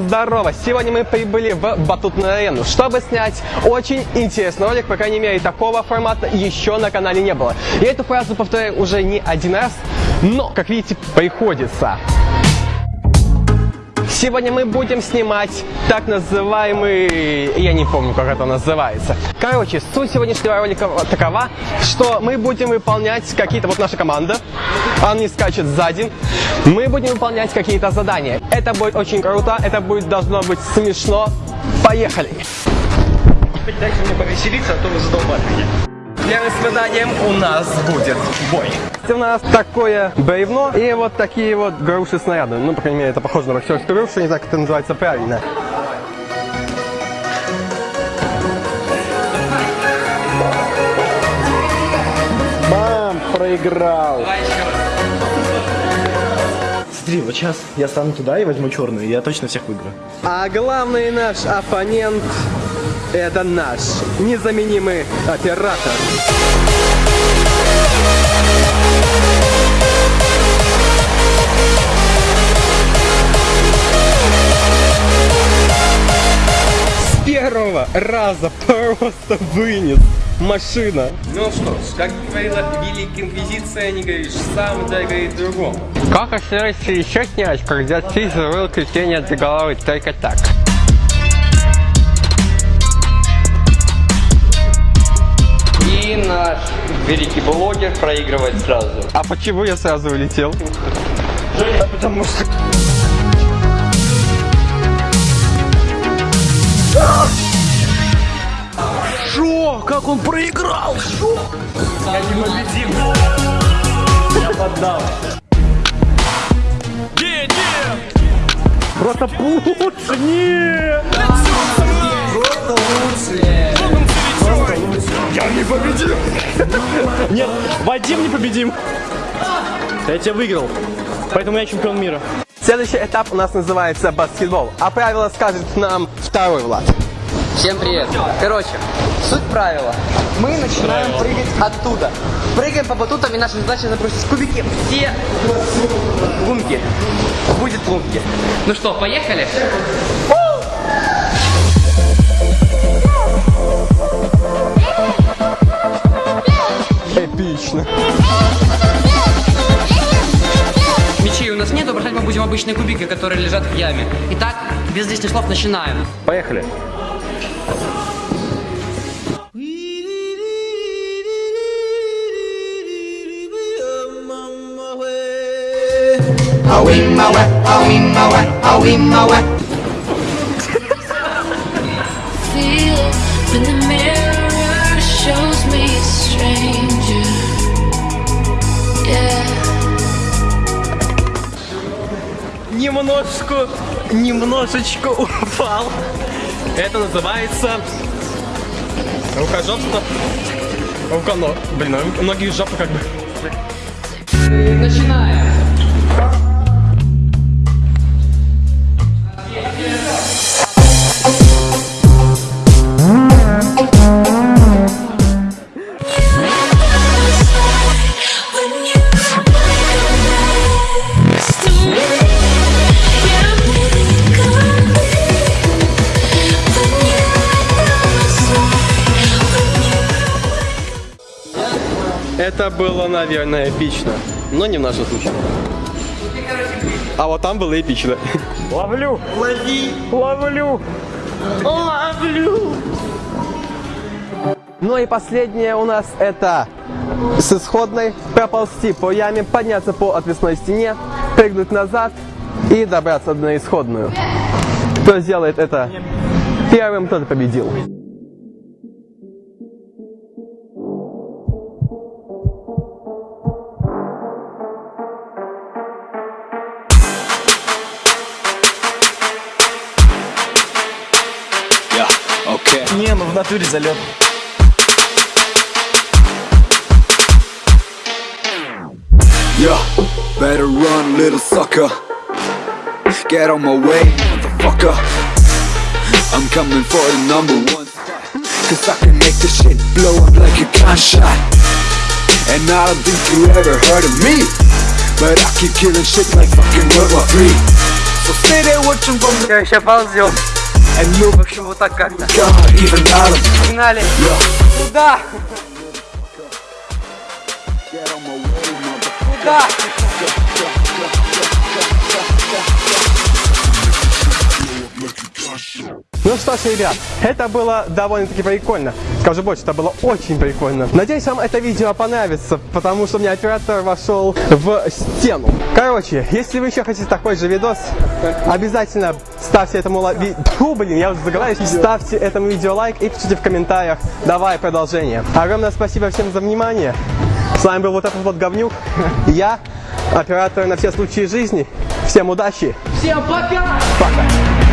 здорово! Сегодня мы прибыли в батутную арену, чтобы снять очень интересный ролик, по крайней мере, такого формата еще на канале не было. Я эту фразу повторяю уже не один раз, но, как видите, приходится. Сегодня мы будем снимать так называемый... Я не помню, как это называется. Короче, суть сегодняшнего ролика такова, что мы будем выполнять какие-то... Вот наша команда, она не скачет сзади. Мы будем выполнять какие-то задания. Это будет очень круто, это будет должно быть смешно. Поехали! Дайте мне повеселиться, а то вы задолбали меня. Первым испытанием у нас будет бой. У нас такое бревно и вот такие вот груши снаряды. Ну, по крайней мере, это похоже на боксерскую грушу, не знаю, как это называется правильно. Мам, проиграл. Смотри, вот сейчас я стану туда и возьму черную, и я точно всех выиграю. А главный наш оппонент это наш незаменимый оператор. С первого раза просто вынес машина. Ну что ж, как говорила Великая Инквизиция, не говоришь сам, да говорит другому. Как остается еще снять, когда ты завел крещение для головы только так? Великий блогер проигрывает сразу. А почему я сразу улетел? Потому что... Шо? Как он проиграл? Шо? Я не победим. Я поддал. Просто лучше, нет! Просто лучше. Просто лучше. Я не победим. Нет, Вадим не победим. Я тебя выиграл. Поэтому я чемпион мира. Следующий этап у нас называется баскетбол, а правила скажет нам второй Влад. Всем привет! Короче, суть правила. Мы начинаем прыгать оттуда. Прыгаем по батутам, и наша задача забросить кубики все лунки. Будет лунки. Ну что, поехали? Эпично. Обычные кубики, которые лежат в яме. Итак, без лишних слов начинаем. Поехали. feel when the mirror Немножко, немножечко упал. Это называется рукожопство. Руконо. Блин, а ноги из жопы как бы. Начинаем. Это было, наверное, эпично. Но не в нашем случае. А вот там было эпично. Ловлю. Лови. Ловлю. Ловлю. Ну и последнее у нас это с исходной проползти по яме, подняться по отвесной стене, прыгнуть назад и добраться на исходную. Кто сделает это первым, тот победил. в натуре залет. Yeah, better run, little sucker. Get on my way, motherfucker. I'm coming for the number one spot. Cause I can make this shit blow up like a gunshot. And I don't think you ever heard of me. But I keep killing shit like fucking World War 3. So stay there watching from the Короче, ползем. В общем, вот так как-то. Погнали. Куда? Куда? Ну что ж, ребят, это было довольно-таки прикольно. Скажу больше, это было очень прикольно. Надеюсь, вам это видео понравится, потому что у меня оператор вошел в стену. Короче, если вы еще хотите такой же видос, обязательно ставьте этому лайк. Фу, блин, я уже заговариваюсь. Ставьте этому видео лайк и пишите в комментариях. Давай продолжение. Огромное спасибо всем за внимание. С вами был вот этот вот говнюк. Я, оператор на все случаи жизни. Всем удачи. Всем пока! Пока.